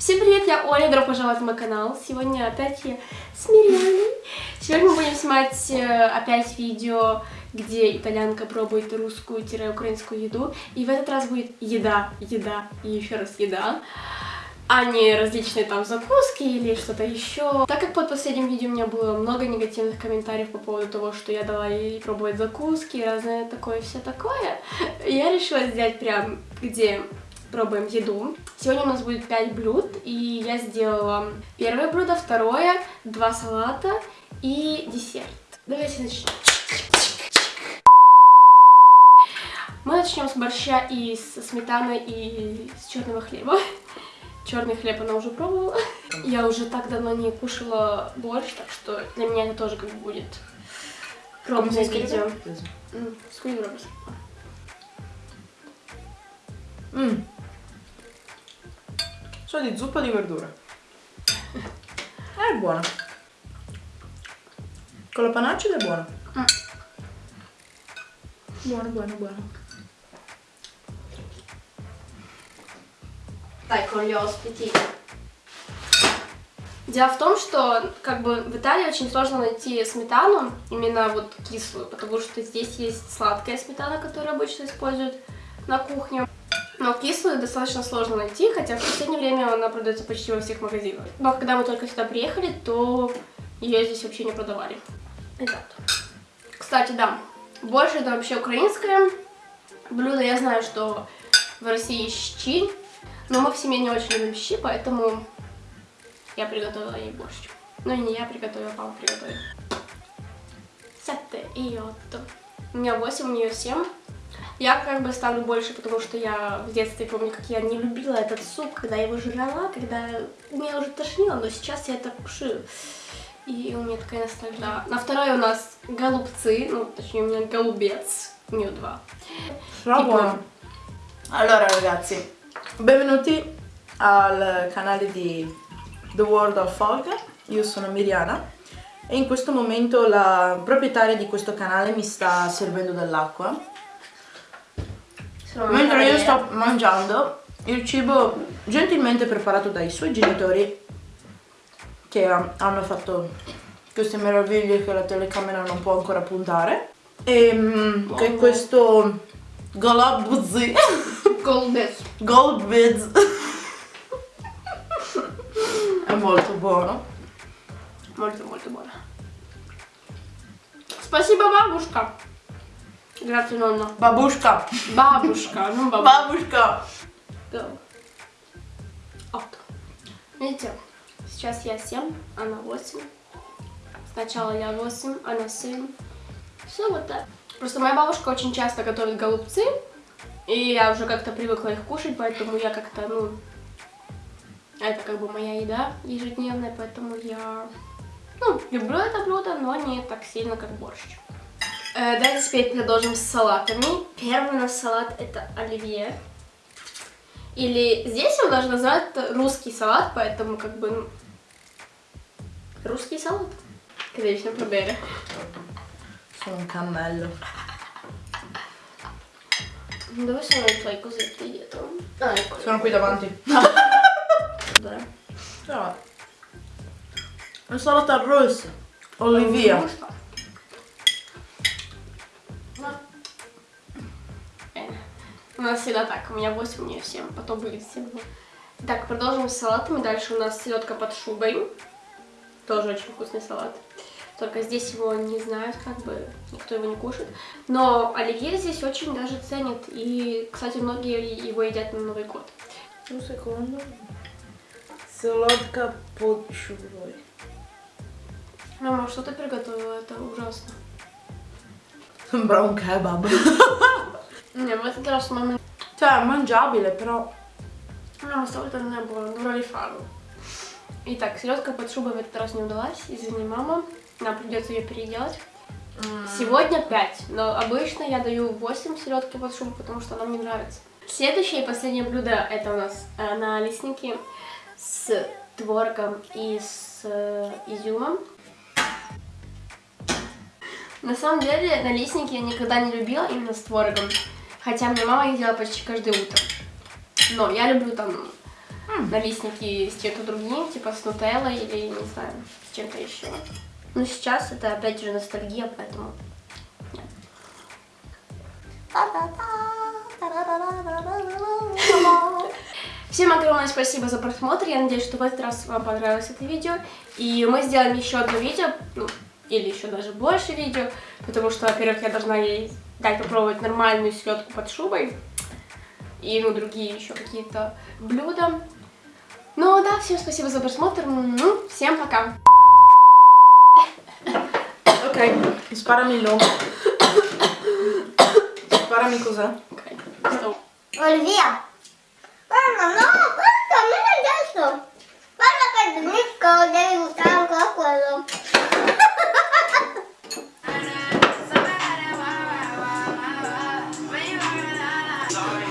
Всем привет, я Оля, добро пожаловать на мой канал. Сегодня опять я с Мирианой. Сегодня мы будем снимать э, опять видео, где итальянка пробует русскую-украинскую еду. И в этот раз будет еда, еда и еще раз еда, а не различные там закуски или что-то еще. Так как под последним видео у меня было много негативных комментариев по поводу того, что я дала ей пробовать закуски, разное такое, все такое, я решила сделать прям, где пробуем еду. Сегодня у нас будет 5 блюд, и я сделала первое блюдо, второе, два салата и десерт. Давайте начнем. Мы начнем с борща и с сметаной и с черного хлеба. Черный хлеб она уже пробовала. Я уже так давно не кушала борщ, так что для меня это тоже как будет пробное видео. Mm. So di zuppa di verdura. È buona. Con la panaccia è buona. Mm. Buono, buono, buono. Дай, con gli ospiti. Дело в том, что как бы в Италии очень сложно найти сметану, именно вот кислую, потому что здесь есть сладкая сметана, которую обычно используют на кухне. Но кислую достаточно сложно найти, хотя в последнее время она продается почти во всех магазинах. Но когда мы только сюда приехали, то ее здесь вообще не продавали. Итак. Кстати, да, больше это вообще украинское блюдо. Я знаю, что в России щи, но мы в семье не очень любим щи, поэтому я приготовила ей борщ. Ну, не я приготовила, папа приготовил. Сетте и отто. У меня 8, у нее 7. Я как бы ставлю больше, потому что я в детстве помню, как я не любила этот суп, когда я его жрала, когда меня уже тошнило, но сейчас я это кушаю. И у меня такая ностальгия. Да. На второй у нас голубцы, ну, точнее, у меня голубец, у нее два. Però buono. Allora ragazzi, benvenuti al canale di The World of Folk. Io sono Miriana e in questo momento la proprietaria di questo canale mi sta servendo dell'acqua. Sono Mentre io Maria. sto mangiando il cibo gentilmente preparato dai suoi genitori che ha- hanno fatto queste meraviglie che la telecamera non può ancora puntare e mm, che è questo Golabuzzi Голубец. Goldbiz è molto buono Molto, molto buona. Спасибо, бабушка. Grazie, nonna. Babushka Бабушка, ну бабушка. Babushka Да. Ок. Видите, сейчас я 7, она 8. Сначала я 8, она 7. Все вот так. Просто моя бабушка очень часто готовит голубцы, и я уже как-то привыкла их кушать, поэтому я как-то, ну, это как бы моя еда ежедневная, поэтому я, ну, люблю это блюдо, но не так сильно, как борщ. Э, давайте теперь продолжим с салатами. Первый у нас салат это оливье. Или здесь его даже называют русский салат, поэтому как бы ну, русский салат. Devi sempre bere. sono un cammello Dove sono i tuoi cosetti dietro? Ah, ecco. sono qui davanti Dov'è? Però, insalata russa Olivia У нас всегда так, у меня 8, у нее 7, потом будет 7. Так, продолжим с салатами. Дальше у нас селедка под шубой. Тоже очень вкусный салат. Только здесь его не знают, как бы никто его не кушает. Но оливье здесь очень даже ценят. И, кстати, многие его едят на Новый год. un secondo Солодка под шубой Мама, что ты приготовила? Это ужасно. Sembra un Не, в этот раз мама... Cioè, è mangiabile, però No, stavolta non è buono, dovrò rifarlo. Итак, селедка под шубой в этот раз не удалась. Извини, мама. Нам придется ее переделать. Сегодня 5, но обычно я даю 8 селедки под шубу, потому что она мне нравится. Следующее и последнее блюдо это у нас э, налистники с творогом и с э, изюмом. На самом деле налистники я никогда не любила именно с творогом, хотя мне мама их делала почти каждое утро. Но я люблю там налистники с чем-то другим, типа с нутеллой или, не знаю, с чем-то еще. Но сейчас это опять же ностальгия, поэтому... Всем огромное спасибо за просмотр. Я надеюсь, что в этот раз вам понравилось это видео. И мы сделаем еще одно видео, ну, или еще даже больше видео, потому что, во-первых, я должна ей дать попробовать нормальную селедку под шубой. И, ну, другие еще какие-то блюда. Ну, да, всем спасибо за просмотр. Ну, всем пока. Окей. Стоп. Olivia. Mamma, no, questo Sorry.